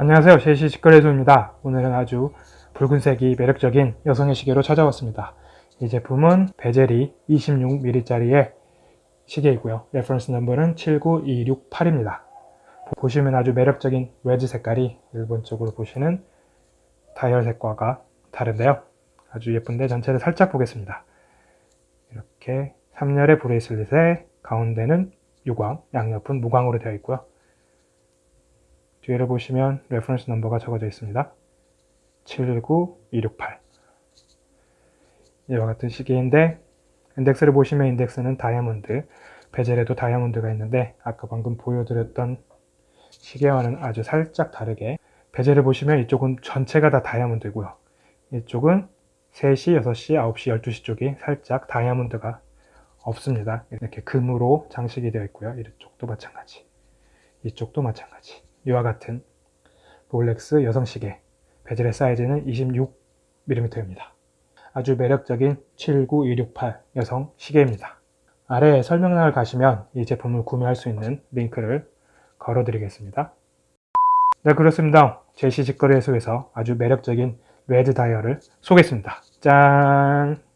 안녕하세요. 제시 직거래소입니다. 오늘은 아주 붉은색이 매력적인 여성의 시계로 찾아왔습니다. 이 제품은 bezel이 26mm짜리의 시계이고요. reference number는 79268입니다. 보시면 아주 매력적인 red 색깔이 일반적으로 보시는 다이얼 색과가 다른데요. 아주 예쁜데 전체를 살짝 보겠습니다. 이렇게 3열의 bracelet에 가운데는 유광, 양옆은 무광으로 되어 있고요 뒤를 보시면 reference number가 적어져 있습니다. 79268 이와 같은 시계인데 인덱스를 보시면 인덱스는 다이아몬드 bezel에도 다이아몬드가 있는데 아까 방금 보여드렸던 시계와는 아주 살짝 다르게 bezel을 보시면 이쪽은 전체가 다 다이아몬드고요. 이쪽은 3시, 6시, 9시, 12시 쪽이 살짝 다이아몬드가 없습니다. 이렇게 금으로 장식이 되어 있고요. 이쪽도 마찬가지. 이쪽도 마찬가지. 이와 같은 롤렉스 여성시계 bezel의 사이즈는 26mm입니다. 아주 매력적인 79268 여성 시계입니다. 아래 설명란을 가시면 이 제품을 구매할 수 있는 링크를 걸어 드리겠습니다. 네 그렇습니다. 제시 직거래소에서 아주 매력적인 red 다이얼을 소개했습니다. 짠!